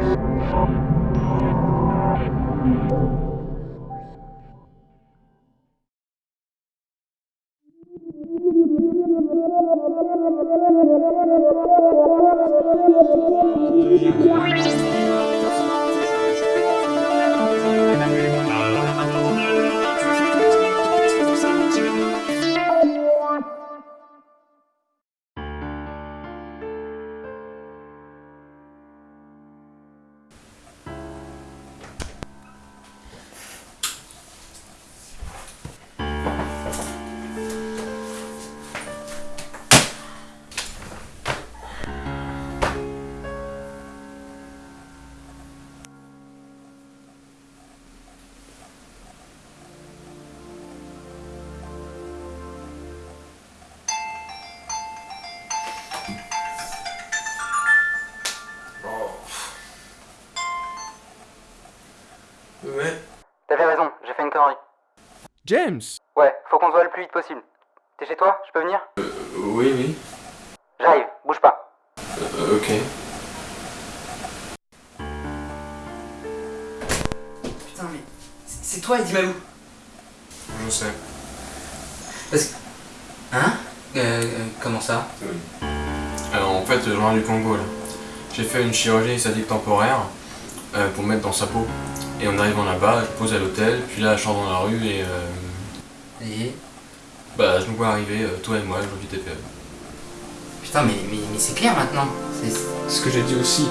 Ouais. James Ouais, faut qu'on se voit le plus vite possible. T'es chez toi Je peux venir? Oui, oui. J'arrive, bouge pas. Euh, ok. Putain, mais c'est toi, Eddie Malou Je sais. Parce que... Hein? Euh, euh, Comment ça? Alors en fait, je reviens du Congo là. J'ai fait une chirurgie esthétique temporaire euh, pour me mettre dans sa peau. Et en arrivant là-bas, je pose à l'hôtel, puis là je sors dans la rue et euh, Et... bah je nous vois arriver, euh, toi et moi, je vis TPE. Putain, mais, mais, mais c'est clair maintenant. C'est... Ce que j'ai dit aussi.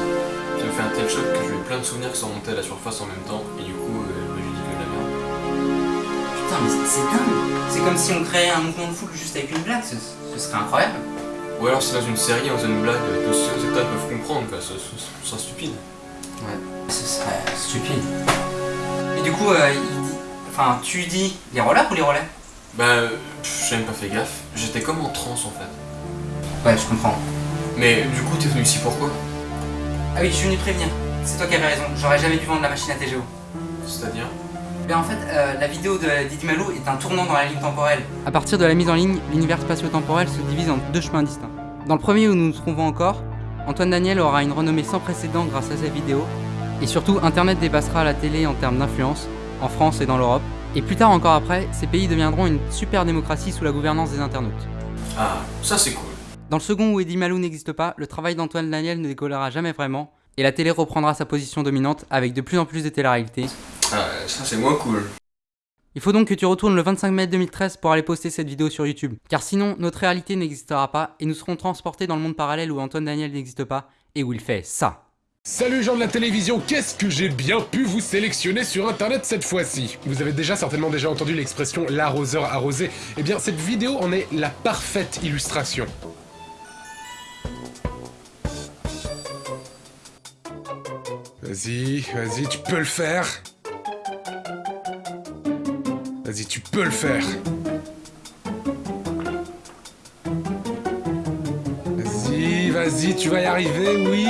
Ça me fait un tel choc que j'ai eu plein de souvenirs qui sont montés à la surface en même temps, et du coup, euh, je me suis dit que de la merde. Putain, mais c'est- c'est dingue C'est comme si on créait un mouvement de foule juste avec une blague, ce, ce serait incroyable. Ou alors c'est dans une série, on faisait une blague que ceux qui peuvent comprendre, quoi, ce ce- ce serait stupide. Ouais, ce serait stupide. Et du coup, euh, il dit... Enfin, tu dis les rollers ou les relais? Bah, j'ai même pas fait gaffe. J'étais comme en transe en fait. Ouais, je comprends. Mais du coup, t'es venu ici pourquoi Ah oui, je suis venu te prévenir. C'est toi qui avais raison, j'aurais jamais dû vendre la machine à TGO. C'est-à-dire? Mais en fait, euh, la vidéo de Didi Malou est un tournant dans la ligne temporelle. À partir de la mise en ligne, l'univers spatio-temporel se divise en deux chemins distincts. Dans le premier où nous nous trouvons encore, Antoine Daniel aura une renommée sans précédent grâce à sa vidéo, et surtout Internet dépassera la télé en termes d'influence, en France et dans l'Europe. Et plus tard encore après, ces pays deviendront une super démocratie sous la gouvernance des internautes. Ah, ça c'est cool. Dans le second où Eddie Malou n'existe pas, le travail d'Antoine Daniel ne décollera jamais vraiment, et la télé reprendra sa position dominante avec de plus en plus de télé-réalité, Ah, ça c'est moins cool. Il faut donc que tu retournes le 25 mai 2013 pour aller poster cette vidéo sur YouTube. Car sinon, notre réalité n'existera pas et nous serons transportés dans le monde parallèle où Antoine Daniel n'existe pas et où il fait ça. Salut gens de la télévision, qu'est-ce que j'ai bien pu vous sélectionner sur internet cette fois-ci? Vous avez déjà certainement déjà entendu l'expression l'arroseur arrosé. Eh bien cette vidéo en est la parfaite illustration. Vas-y, vas-y, tu peux le faire. Vas-y, tu peux le faire. Vas-y, vas-y, tu vas y arriver, oui.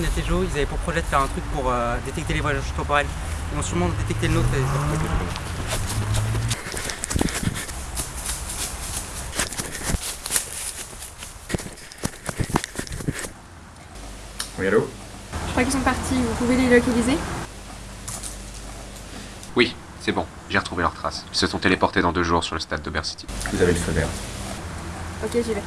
Tejo, ils avaient pour projet de faire un truc pour euh, détecter les voyages temporels. Ils vont sûrement détecter le nôtre et... Oui, allô? Je crois qu'ils sont partis, vous pouvez les localiser? Oui, c'est bon, j'ai retrouvé leurs traces. Ils se sont téléportés dans deux jours sur le stade d'Ober City. Vous avez le feu vert. Ok, j'y vais.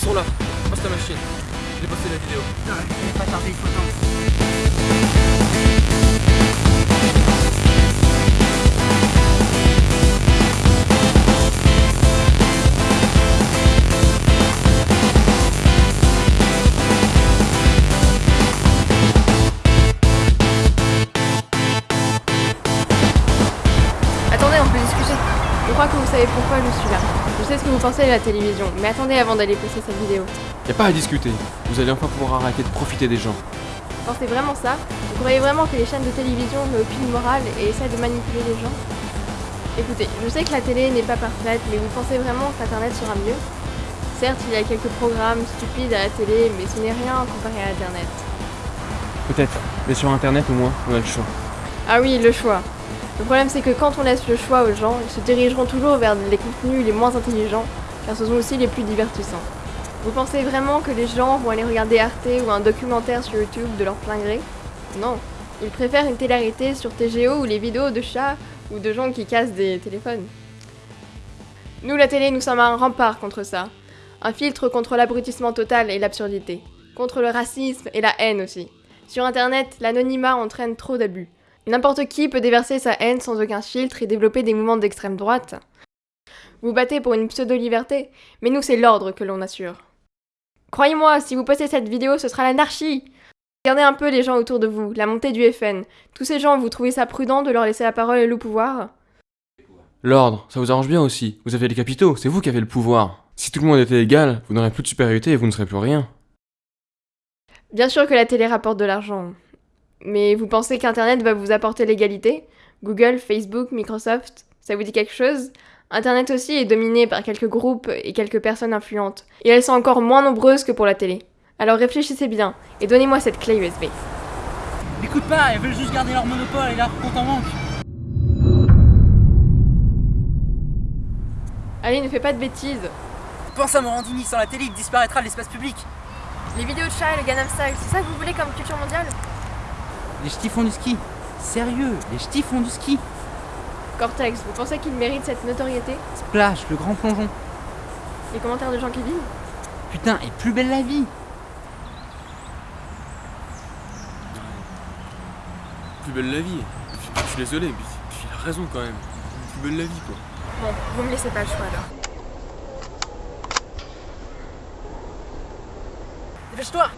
Ils sont là. Passe ta machine. J'ai posté la vidéo. Attendez, on peut discuter. Je crois que vous savez pourquoi je suis là. Je sais ce que vous pensez de la télévision, mais attendez avant d'aller poster cette vidéo. Y a pas à discuter. Vous allez enfin pouvoir arrêter de profiter des gens. Vous pensez vraiment ça Vous croyez vraiment que les chaînes de télévision n'ont aucune morale et essaient de manipuler les gens? Écoutez, je sais que la télé n'est pas parfaite, mais vous pensez vraiment qu'Internet sera mieux? Certes, il y a quelques programmes stupides à la télé, mais ce n'est rien comparé à Internet. Peut-être. Mais sur internet au moins, on a le choix. Ah oui, le choix. Le problème c'est que quand on laisse le choix aux gens, ils se dirigeront toujours vers les contenus les moins intelligents, car ce sont aussi les plus divertissants. Vous pensez vraiment que les gens vont aller regarder Arte ou un documentaire sur YouTube de leur plein gré? Non. Ils préfèrent une télé-réalité sur TGO ou les vidéos de chats ou de gens qui cassent des téléphones. Nous, la télé, nous sommes un rempart contre ça. Un filtre contre l'abrutissement total et l'absurdité. Contre le racisme et la haine aussi. Sur Internet, l'anonymat entraîne trop d'abus. N'importe qui peut déverser sa haine sans aucun filtre et développer des mouvements d'extrême droite. Vous battez pour une pseudo-liberté, mais nous c'est l'ordre que l'on assure. Croyez-moi, si vous postez cette vidéo, ce sera l'anarchie Regardez un peu les gens autour de vous, la montée du FN. Tous ces gens, vous trouvez ça prudent de leur laisser la parole et le pouvoir? L'ordre, ça vous arrange bien aussi. Vous avez les capitaux, c'est vous qui avez le pouvoir. Si tout le monde était égal, vous n'aurez plus de supériorité et vous ne serez plus rien. Bien sûr que la télé rapporte de l'argent. Mais vous pensez qu'Internet va vous apporter l'égalité? Google, Facebook, Microsoft, ça vous dit quelque chose? Internet aussi est dominé par quelques groupes et quelques personnes influentes, et elles sont encore moins nombreuses que pour la télé. Alors réfléchissez bien, et donnez-moi cette clé USB. Écoute pas, elles veulent juste garder leur monopole et leur compte en banque. Allez, ne fais pas de bêtises Pense à Morandini, sans la télé, il disparaîtra de l'espace public. Les vidéos de chat et le Gangnam Style, c'est ça que vous voulez comme culture mondiale? Les ch'tis font du ski. Sérieux, les ch'tis font du ski. Cortex, vous pensez qu'il mérite cette notoriété? Splash, le grand plongeon. Les commentaires de gens qui vivent? Putain, et plus belle la vie. Plus belle la vie. Je, je suis désolé, mais il a raison quand même. Plus belle la vie quoi. Bon, vous me laissez pas le choix alors. Dépêche-toi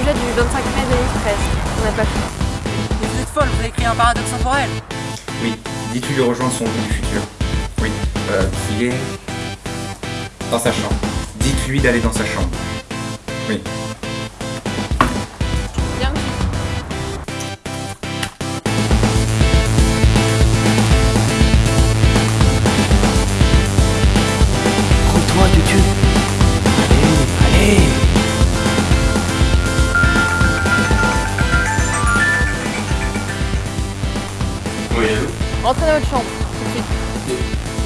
sujet du 25 mai 2013. On n'a pas fait. Mais vous êtes folle, vous avez créé un paradoxe temporel. Oui, dis-tu de rejoindre son vous du futur? Oui, euh, qu'il est dans sa chambre. Dites-lui d'aller dans sa chambre. Oui. Dans votre chambre, tout de suite.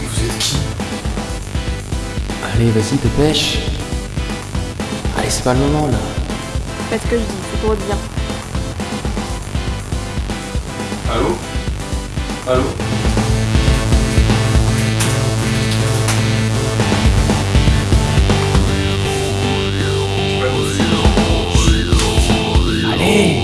Vous êtes qui? Allez, vas-y, dépêche. Allez, c'est pas le moment là. Faites ce que je dis, c'est pour votre bien. Allô? Allô? Allez.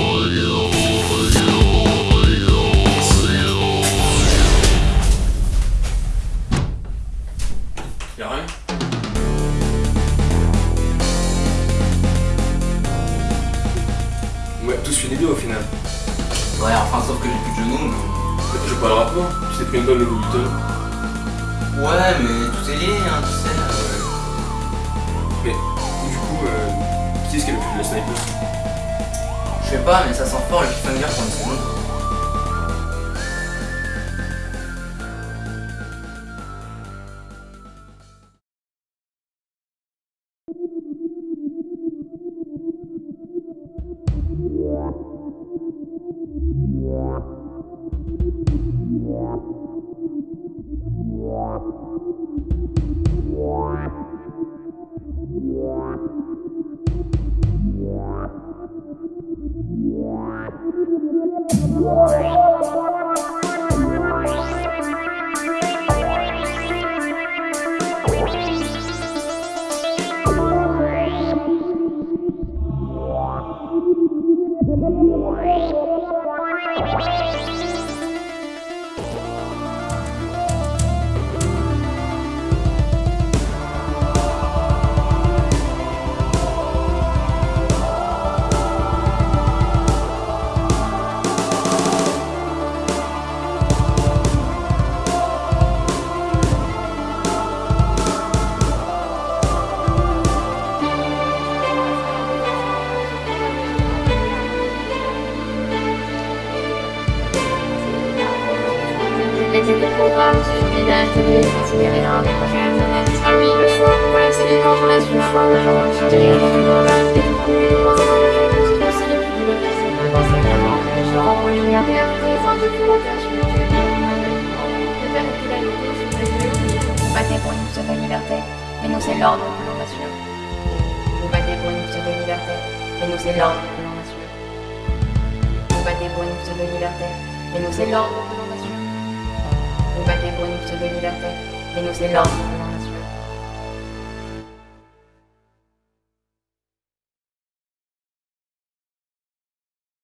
Est-ce qui a le la sniper? Je Je sais pas, mais ça sent fort le cliffhanger pour une seconde. Des projets internet. Ah oui, le choix. Voilà, c'est le de et plus. De une polarité sur les vidéos. Vous battez pour une pseudo liberté, mais nous c'est l'ordre que l'on pour une pseudo liberté, mais nous c'est l'ordre que l'on assure. Vous battez pour une pseudo liberté, mais nous c'est l'ordre que l'on assure. Vous battez pour une pseudo liberté, mais nous c'est l'ordre que l'on assure.